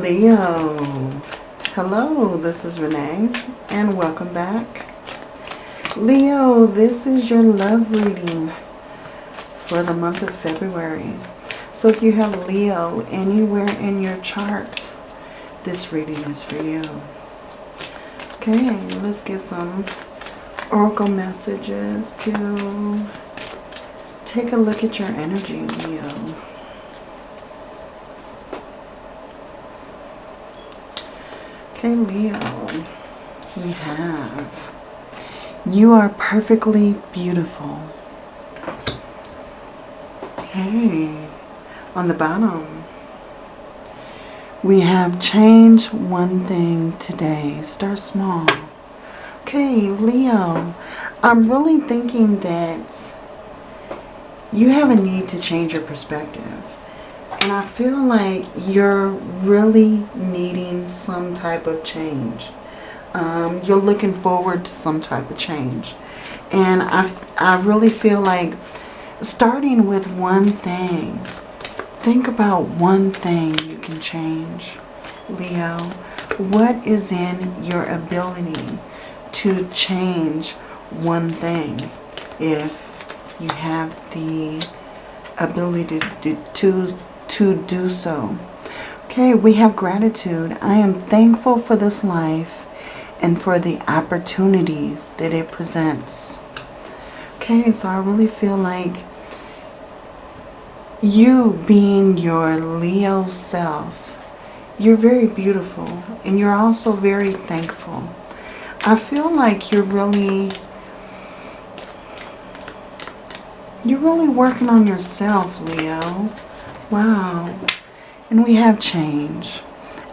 Leo. Hello, this is Renee and welcome back. Leo, this is your love reading for the month of February. So if you have Leo anywhere in your chart, this reading is for you. Okay, let's get some oracle messages to take a look at your energy, Leo. Okay, Leo, we have, you are perfectly beautiful. Okay, on the bottom, we have change one thing today. Start small. Okay, Leo, I'm really thinking that you have a need to change your perspective. And I feel like you're really needing some type of change. Um, you're looking forward to some type of change. And I, I really feel like starting with one thing. Think about one thing you can change, Leo. What is in your ability to change one thing if you have the ability to, to to do so. Okay, we have gratitude. I am thankful for this life and for the opportunities that it presents. Okay, so I really feel like you being your Leo self, you're very beautiful and you're also very thankful. I feel like you're really, you're really working on yourself, Leo. Wow. And we have change.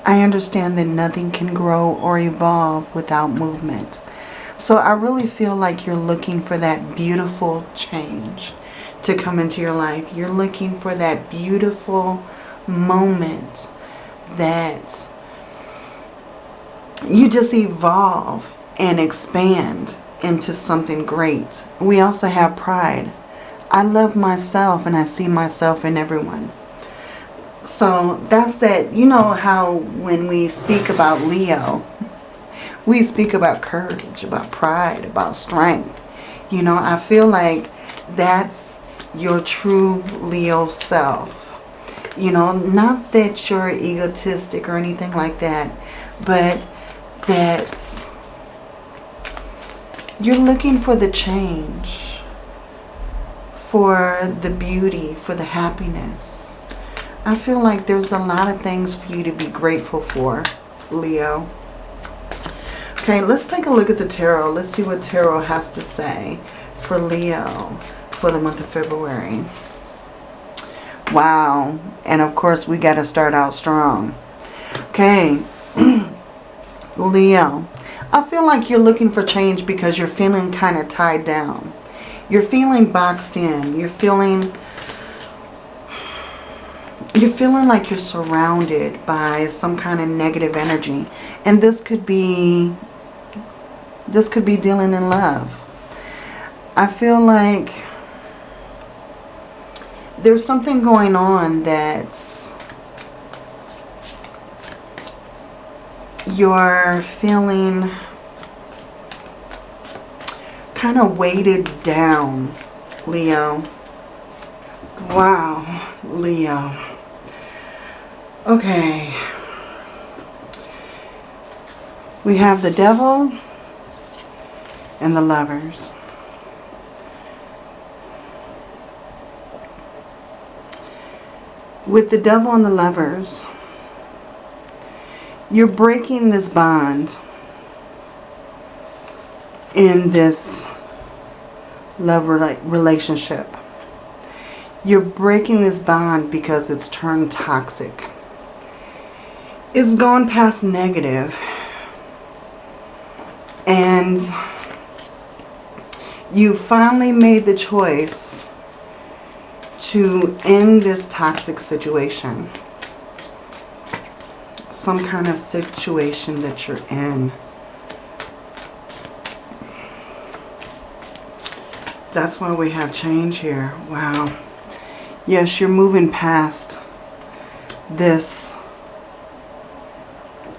I understand that nothing can grow or evolve without movement. So I really feel like you're looking for that beautiful change to come into your life. You're looking for that beautiful moment that you just evolve and expand into something great. We also have pride. I love myself and I see myself in everyone. So that's that, you know how when we speak about Leo, we speak about courage, about pride, about strength. You know, I feel like that's your true Leo self. You know, not that you're egotistic or anything like that, but that you're looking for the change, for the beauty, for the happiness I feel like there's a lot of things for you to be grateful for, Leo. Okay, let's take a look at the tarot. Let's see what tarot has to say for Leo for the month of February. Wow. And of course, we got to start out strong. Okay. Leo. I feel like you're looking for change because you're feeling kind of tied down. You're feeling boxed in. You're feeling you're feeling like you're surrounded by some kind of negative energy. And this could be, this could be dealing in love. I feel like there's something going on that's you're feeling kind of weighted down, Leo. Wow, Leo. Okay. We have the devil and the lovers. With the devil and the lovers, you're breaking this bond in this love relationship. You're breaking this bond because it's turned toxic is gone past negative and you finally made the choice to end this toxic situation. Some kind of situation that you're in. That's why we have change here. Wow. Yes, you're moving past this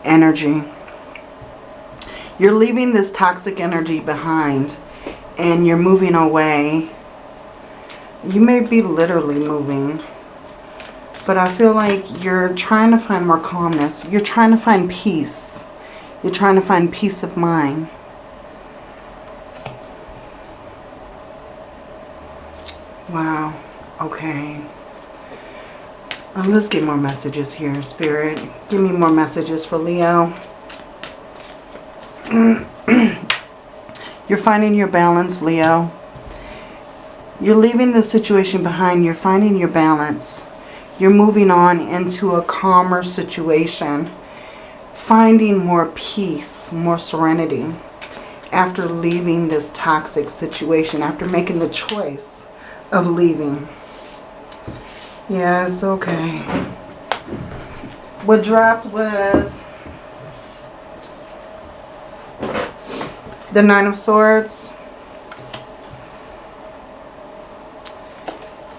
energy. You're leaving this toxic energy behind and you're moving away. You may be literally moving. But I feel like you're trying to find more calmness. You're trying to find peace. You're trying to find peace of mind. Wow. Okay. Uh, let's get more messages here, Spirit. Give me more messages for Leo. You're finding your balance, Leo. You're leaving the situation behind. You're finding your balance. You're moving on into a calmer situation. Finding more peace, more serenity after leaving this toxic situation, after making the choice of leaving. Yes, okay. What dropped was the Nine of Swords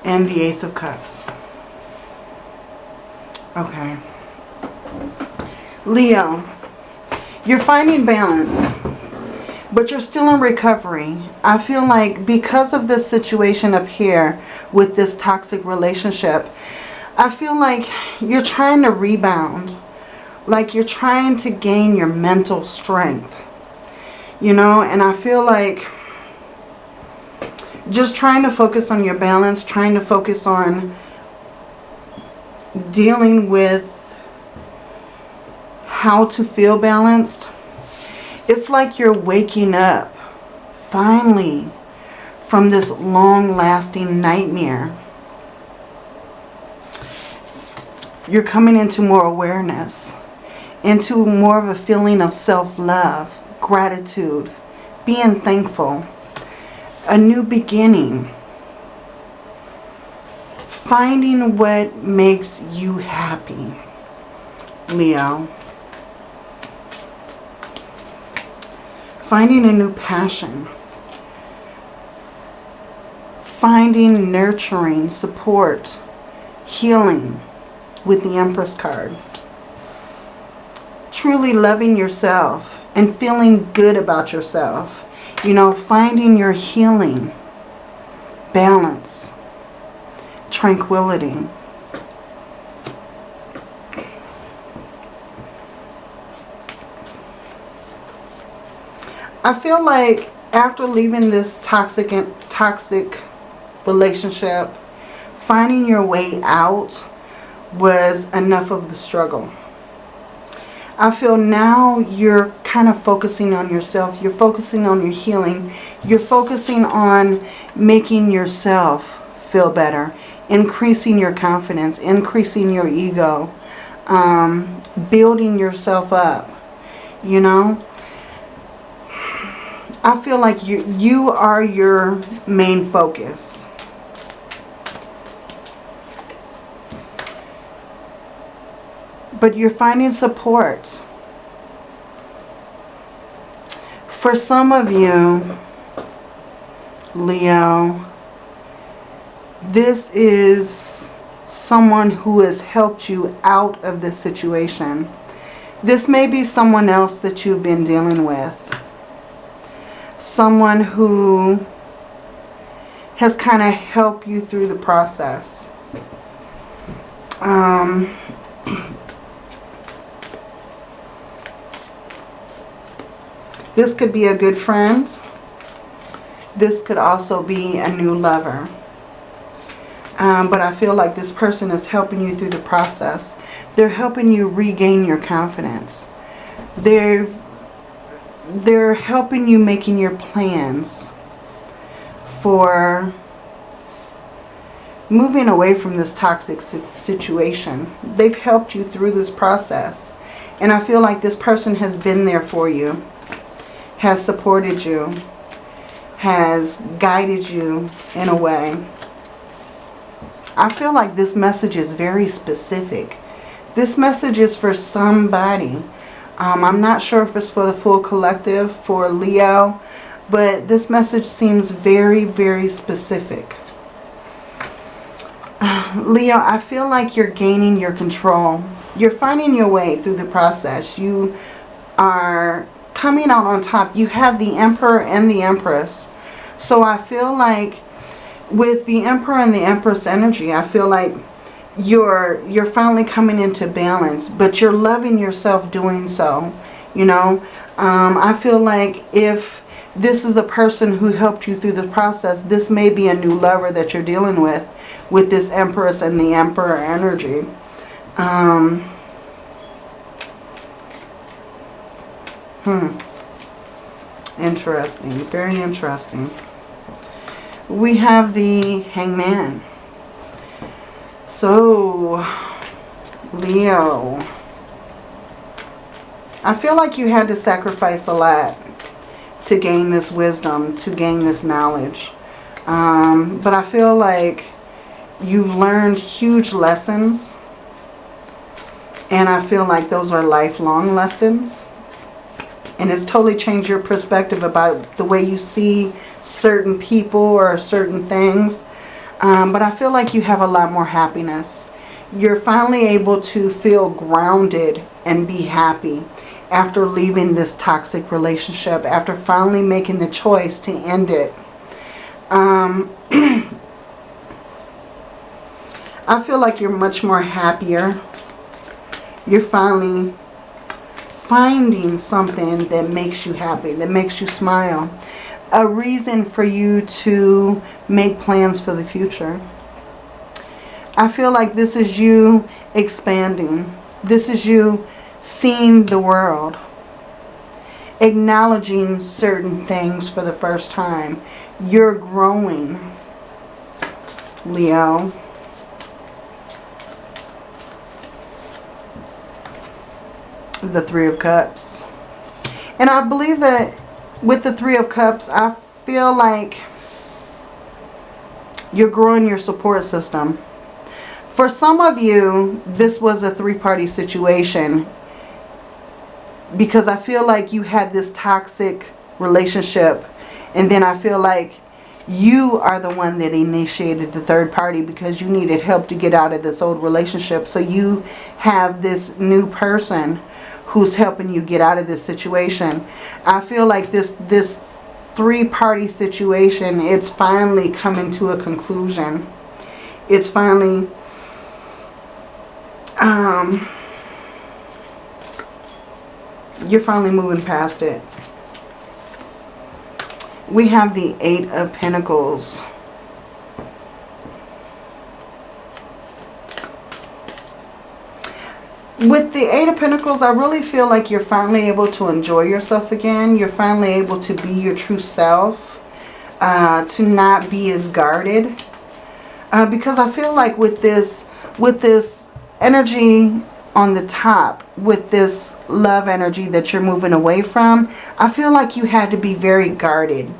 and the Ace of Cups. Okay. Leo, you're finding balance but you're still in recovery. I feel like because of this situation up here with this toxic relationship, I feel like you're trying to rebound. Like you're trying to gain your mental strength. You know, and I feel like just trying to focus on your balance, trying to focus on dealing with how to feel balanced it's like you're waking up, finally, from this long-lasting nightmare. You're coming into more awareness, into more of a feeling of self-love, gratitude, being thankful, a new beginning, finding what makes you happy, Leo. Finding a new passion, finding nurturing, support, healing with the Empress card. Truly loving yourself and feeling good about yourself. You know, finding your healing, balance, tranquility. I feel like after leaving this toxic and toxic relationship, finding your way out was enough of the struggle. I feel now you're kind of focusing on yourself. You're focusing on your healing. You're focusing on making yourself feel better. Increasing your confidence. Increasing your ego. Um, building yourself up. You know? I feel like you, you are your main focus. But you're finding support. For some of you, Leo, this is someone who has helped you out of this situation. This may be someone else that you've been dealing with someone who has kind of helped you through the process. Um, this could be a good friend. This could also be a new lover. Um, but I feel like this person is helping you through the process. They're helping you regain your confidence. They're they're helping you making your plans for moving away from this toxic situation. They've helped you through this process. And I feel like this person has been there for you, has supported you, has guided you in a way. I feel like this message is very specific. This message is for somebody um, I'm not sure if it's for the full collective, for Leo, but this message seems very, very specific. Leo, I feel like you're gaining your control. You're finding your way through the process. You are coming out on top. You have the Emperor and the Empress. So I feel like with the Emperor and the Empress energy, I feel like you're you're finally coming into balance, but you're loving yourself doing so. You know, um, I feel like if this is a person who helped you through the process, this may be a new lover that you're dealing with, with this Empress and the Emperor energy. Um, hmm. Interesting. Very interesting. We have the Hangman. So, Leo. I feel like you had to sacrifice a lot to gain this wisdom, to gain this knowledge. Um, but I feel like you've learned huge lessons. And I feel like those are lifelong lessons. And it's totally changed your perspective about the way you see certain people or certain things. Um, but I feel like you have a lot more happiness. You're finally able to feel grounded and be happy after leaving this toxic relationship, after finally making the choice to end it. Um, I feel like you're much more happier. You're finally finding something that makes you happy, that makes you smile. A reason for you to make plans for the future. I feel like this is you expanding. This is you seeing the world. Acknowledging certain things for the first time. You're growing, Leo. The Three of Cups. And I believe that with the Three of Cups, I feel like you're growing your support system. For some of you, this was a three-party situation because I feel like you had this toxic relationship and then I feel like you are the one that initiated the third party because you needed help to get out of this old relationship. So you have this new person who's helping you get out of this situation. I feel like this this three-party situation, it's finally coming to a conclusion. It's finally um you're finally moving past it. We have the Eight of Pentacles. With the Eight of Pentacles, I really feel like you're finally able to enjoy yourself again. You're finally able to be your true self. Uh, to not be as guarded. Uh, because I feel like with this, with this energy on the top with this love energy that you're moving away from, I feel like you had to be very guarded.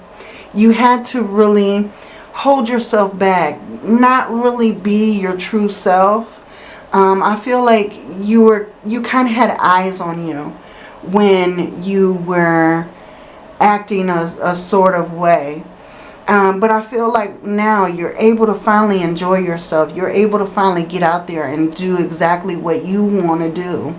You had to really hold yourself back, not really be your true self. Um, I feel like you were you kind of had eyes on you when you were acting a, a sort of way. Um, but I feel like now you're able to finally enjoy yourself. You're able to finally get out there and do exactly what you want to do.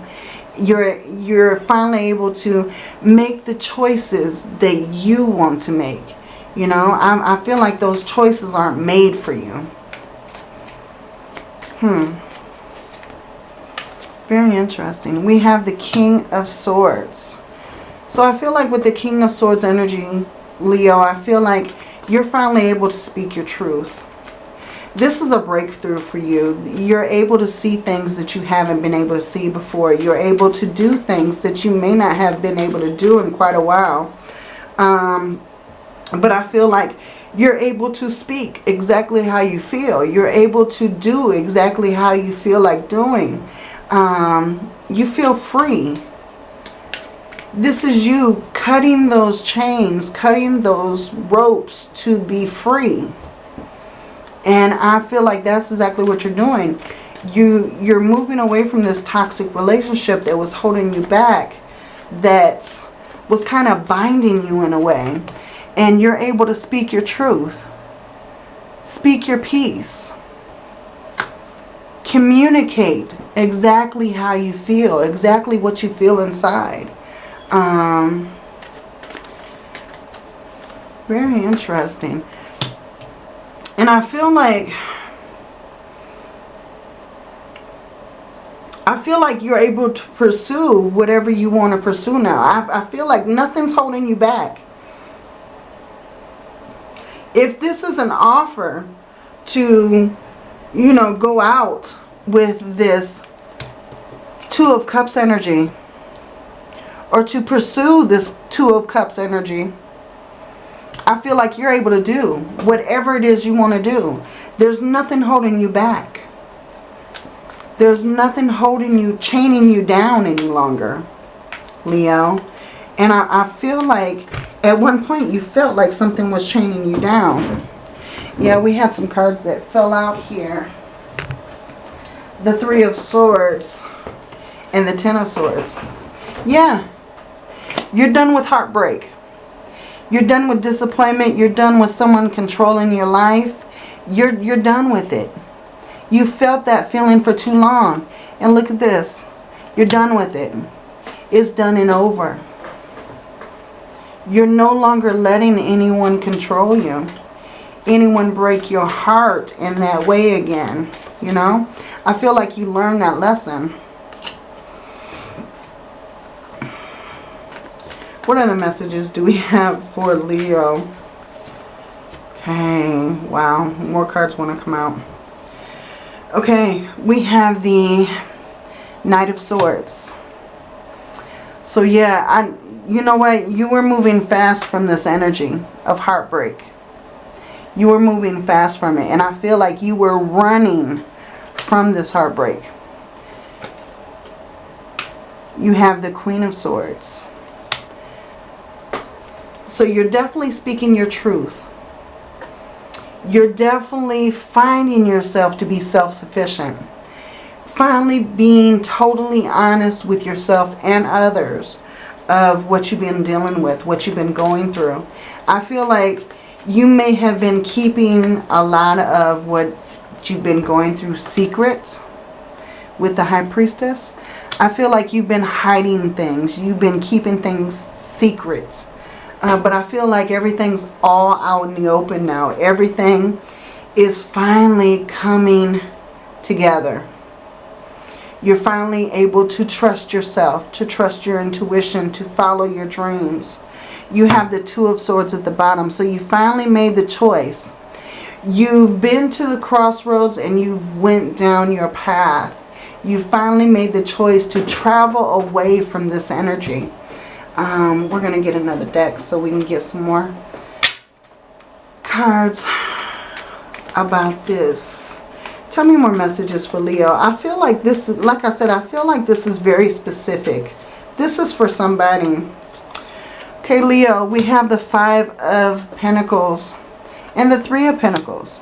You're, you're finally able to make the choices that you want to make. You know, I, I feel like those choices aren't made for you. Hmm. Very interesting. We have the King of Swords. So I feel like with the King of Swords energy, Leo, I feel like you're finally able to speak your truth. This is a breakthrough for you. You're able to see things that you haven't been able to see before. You're able to do things that you may not have been able to do in quite a while. Um, but I feel like you're able to speak exactly how you feel. You're able to do exactly how you feel like doing. Um, you feel free. This is you cutting those chains, cutting those ropes to be free. And I feel like that's exactly what you're doing. You, you're moving away from this toxic relationship that was holding you back, that was kind of binding you in a way. And you're able to speak your truth. Speak your peace. Communicate exactly how you feel, exactly what you feel inside. Um, very interesting. And I feel like I feel like you're able to pursue whatever you want to pursue now. I, I feel like nothing's holding you back. If this is an offer to, you know, go out with this Two of Cups energy or to pursue this Two of Cups energy, I feel like you're able to do whatever it is you want to do. There's nothing holding you back. There's nothing holding you, chaining you down any longer, Leo. And I, I feel like at one point you felt like something was chaining you down. Yeah, we had some cards that fell out here. The Three of Swords and the Ten of Swords. Yeah, you're done with heartbreak. You're done with disappointment. You're done with someone controlling your life. You're, you're done with it. You felt that feeling for too long. And look at this. You're done with it. It's done and over. You're no longer letting anyone control you. Anyone break your heart in that way again. You know? I feel like you learned that lesson. What other messages do we have for Leo? Okay. Wow. More cards want to come out. Okay, we have the Knight of Swords. So yeah, I, you know what? You were moving fast from this energy of heartbreak. You were moving fast from it. And I feel like you were running from this heartbreak. You have the Queen of Swords. So you're definitely speaking your truth you're definitely finding yourself to be self-sufficient. Finally being totally honest with yourself and others of what you've been dealing with, what you've been going through. I feel like you may have been keeping a lot of what you've been going through secrets with the High Priestess. I feel like you've been hiding things. You've been keeping things secret uh, but I feel like everything's all out in the open now. Everything is finally coming together. You're finally able to trust yourself, to trust your intuition, to follow your dreams. You have the Two of Swords at the bottom. So you finally made the choice. You've been to the crossroads and you've went down your path. You finally made the choice to travel away from this energy. Um, we're going to get another deck so we can get some more cards about this. Tell me more messages for Leo. I feel like this, is, like I said, I feel like this is very specific. This is for somebody. Okay, Leo, we have the Five of Pentacles and the Three of Pentacles.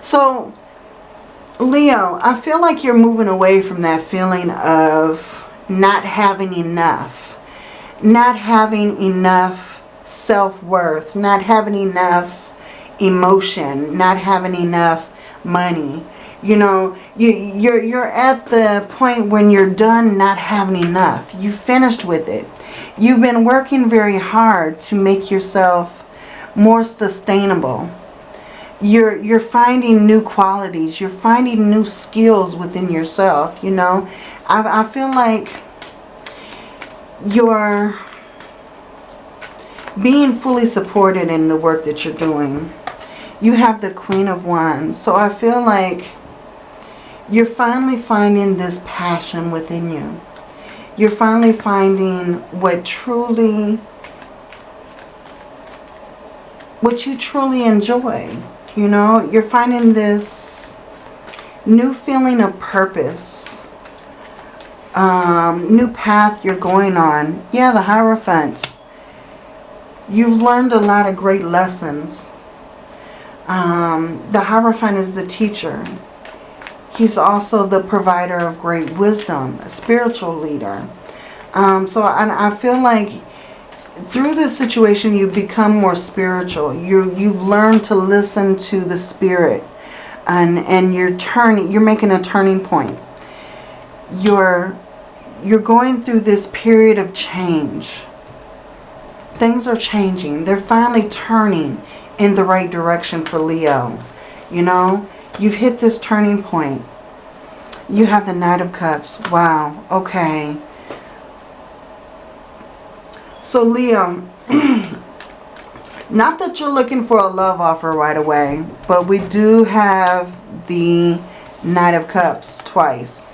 So, Leo, I feel like you're moving away from that feeling of not having enough, not having enough self-worth, not having enough emotion, not having enough money. You know, you, you're, you're at the point when you're done not having enough. You finished with it. You've been working very hard to make yourself more sustainable. You're, you're finding new qualities. You're finding new skills within yourself, you know. I, I feel like you're being fully supported in the work that you're doing. You have the Queen of Wands. So I feel like you're finally finding this passion within you. You're finally finding what truly, what you truly enjoy. You know, you're finding this new feeling of purpose um, new path you're going on. Yeah, the Hierophant. You've learned a lot of great lessons. Um, the Hierophant is the teacher. He's also the provider of great wisdom, a spiritual leader. Um, so I, I feel like through this situation you've become more spiritual. You, you've learned to listen to the spirit and, and you're turning, you're making a turning point. You're, you're going through this period of change. Things are changing. They're finally turning in the right direction for Leo. You know, you've hit this turning point. You have the Knight of Cups. Wow. Okay. So Leo, not that you're looking for a love offer right away, but we do have the Knight of Cups twice.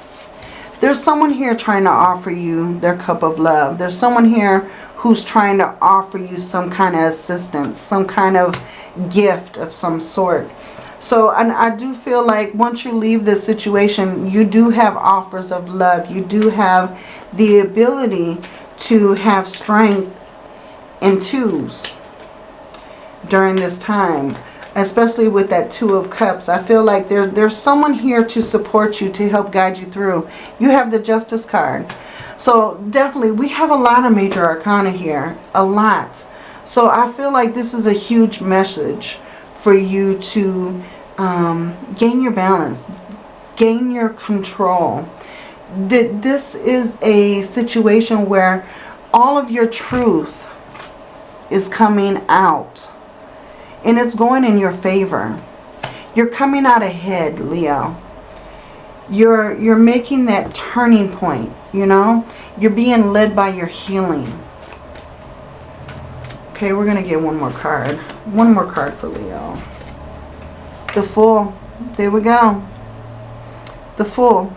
There's someone here trying to offer you their cup of love. There's someone here who's trying to offer you some kind of assistance, some kind of gift of some sort. So and I do feel like once you leave this situation, you do have offers of love. You do have the ability to have strength in twos during this time. Especially with that Two of Cups. I feel like there, there's someone here to support you, to help guide you through. You have the Justice card. So definitely, we have a lot of major arcana here. A lot. So I feel like this is a huge message for you to um, gain your balance, gain your control. This is a situation where all of your truth is coming out and it's going in your favor. You're coming out ahead, Leo. You're, you're making that turning point, you know. You're being led by your healing. Okay, we're going to get one more card. One more card for Leo. The Fool. There we go. The Fool.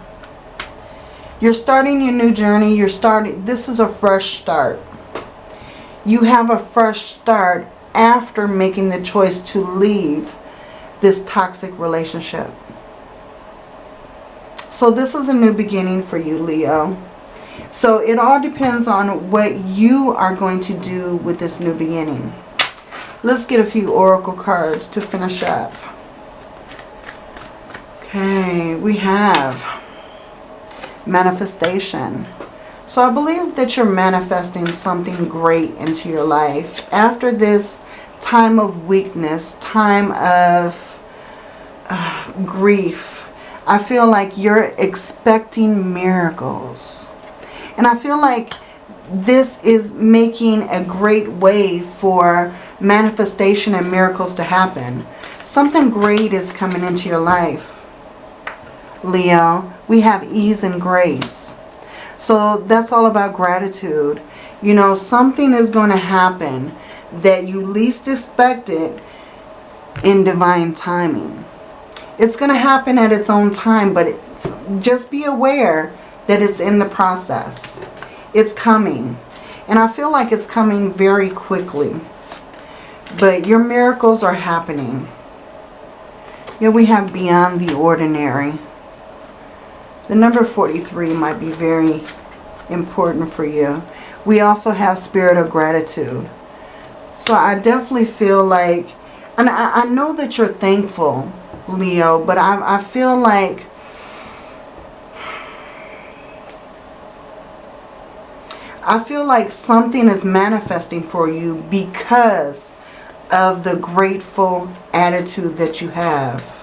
You're starting your new journey. You're starting, this is a fresh start. You have a fresh start after making the choice to leave this toxic relationship. So this is a new beginning for you, Leo. So it all depends on what you are going to do with this new beginning. Let's get a few oracle cards to finish up. Okay, we have manifestation. So I believe that you're manifesting something great into your life. After this time of weakness, time of uh, grief, I feel like you're expecting miracles. And I feel like this is making a great way for manifestation and miracles to happen. Something great is coming into your life. Leo, we have ease and grace. So that's all about gratitude. You know, something is going to happen that you least expected in divine timing. It's going to happen at its own time, but it, just be aware that it's in the process. It's coming. And I feel like it's coming very quickly. But your miracles are happening. Yeah, we have beyond the ordinary. The number 43 might be very important for you. We also have spirit of gratitude. So I definitely feel like, and I, I know that you're thankful, Leo, but I, I feel like I feel like something is manifesting for you because of the grateful attitude that you have.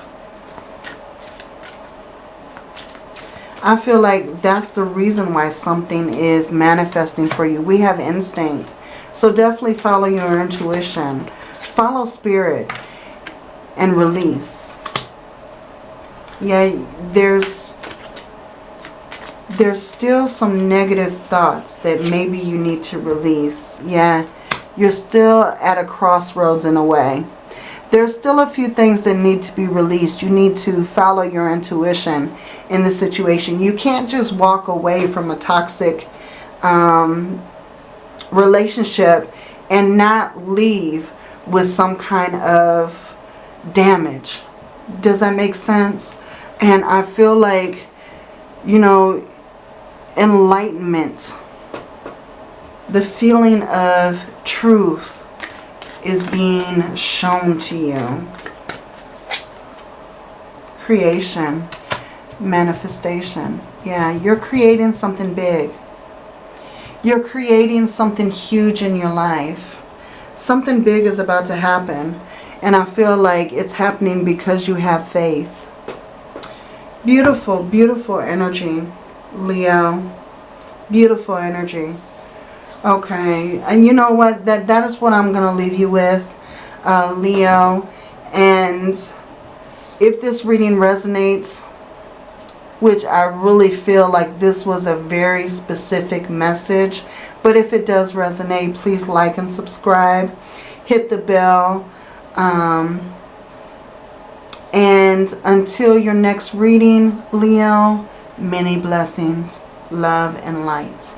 I feel like that's the reason why something is manifesting for you. We have instinct. So definitely follow your intuition. Follow spirit and release. Yeah, there's there's still some negative thoughts that maybe you need to release. Yeah, you're still at a crossroads in a way there's still a few things that need to be released. You need to follow your intuition in the situation. You can't just walk away from a toxic um, relationship and not leave with some kind of damage. Does that make sense? And I feel like, you know, enlightenment, the feeling of truth, is being shown to you. Creation, manifestation. Yeah, you're creating something big. You're creating something huge in your life. Something big is about to happen. And I feel like it's happening because you have faith. Beautiful, beautiful energy, Leo. Beautiful energy. Okay, and you know what? That That is what I'm going to leave you with, uh, Leo. And if this reading resonates, which I really feel like this was a very specific message, but if it does resonate, please like and subscribe. Hit the bell. Um, and until your next reading, Leo, many blessings, love, and light.